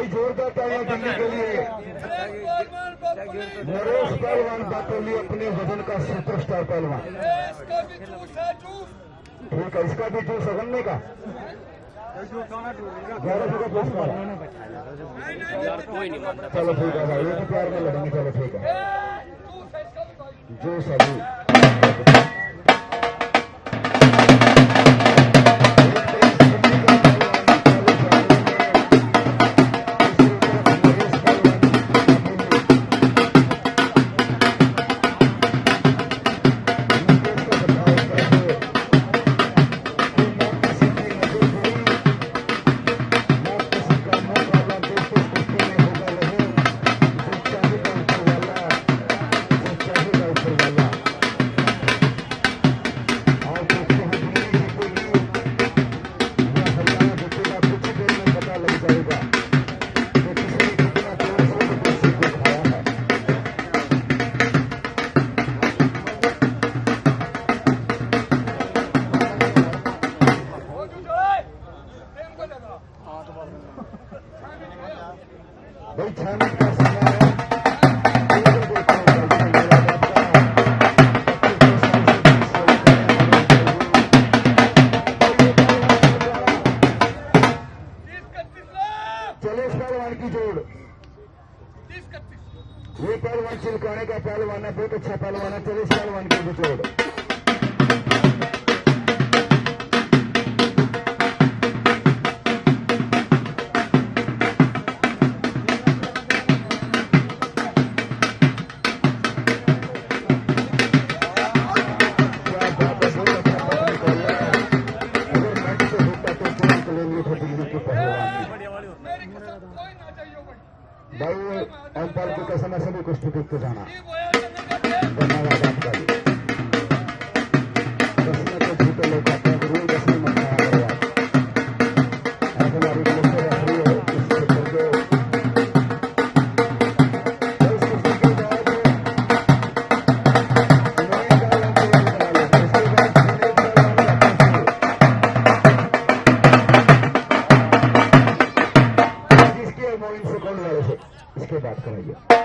भाई जोरदार तालियाँ दिल्ली के लिए। नरेश पहलवान बाटोली अपने वज़न का सुपरस्टार पहलवान। ठीक है, इसका भी जूस अगन्ने का। सौ का चलो ठीक है भाई एक प्यार में लड़ेंगे, चलो ठीक है। जूस अभी ये पहलवान चिलकाने का पहलवान है बहुत अच्छा पहलवान है चले इस पहलवान की भी जोड़ भाई अंपायर की कसम सभी कुछ टिकट जाना धन्यवाद आपका कसम को छूटे लोग radio.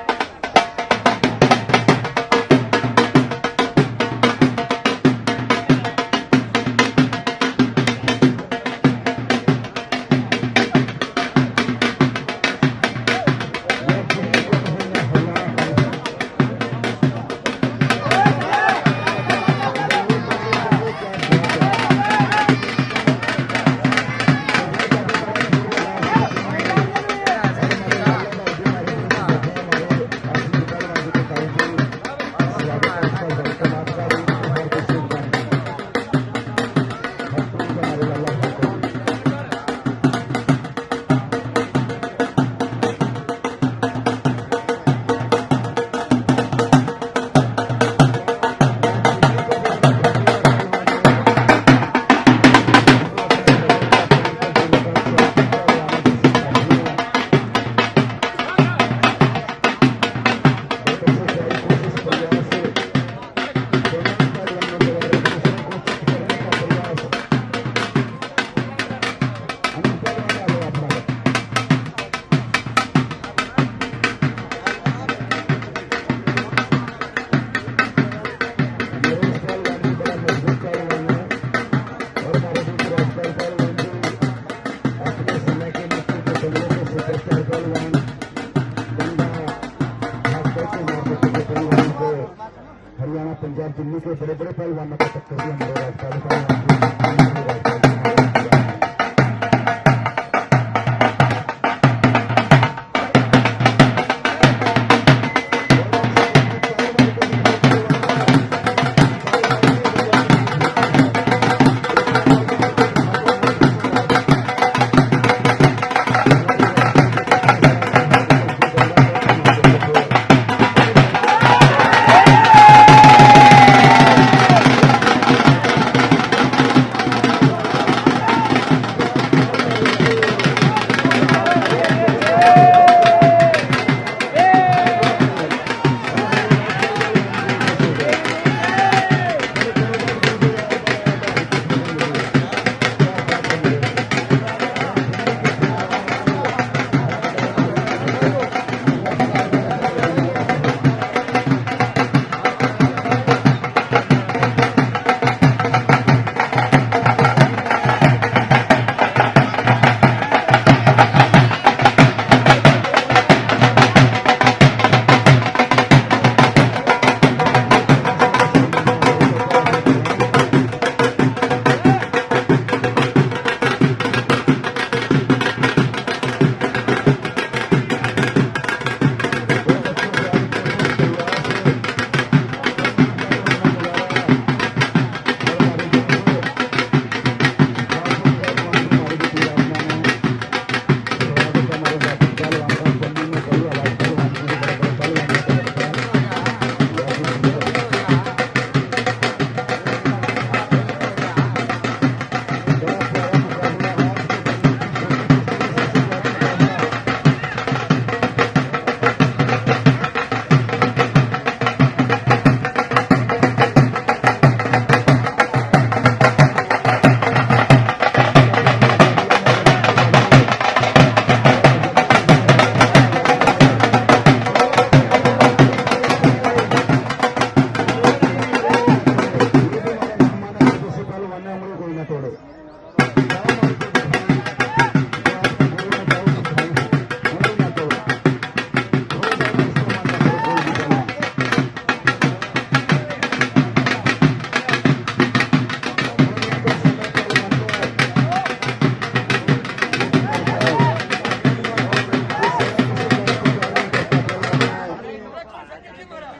दिल्ली के बड़े बड़े पहलवानों को टक्कर दिया मेरे राजपाल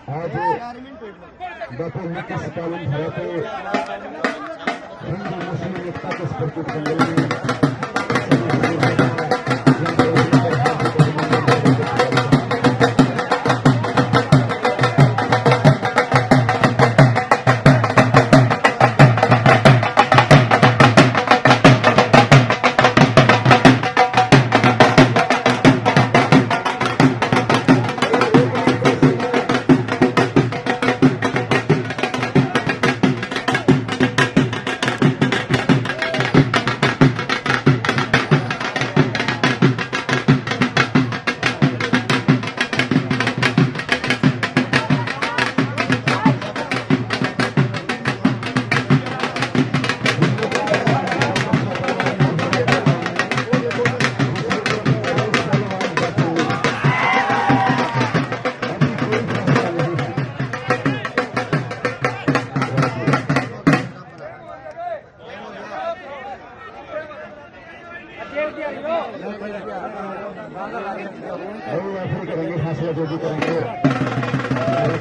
आज डॉक्टर नितीश कालून भारत हिंदू मुस्लिम एकता के प्रतीक संमेलन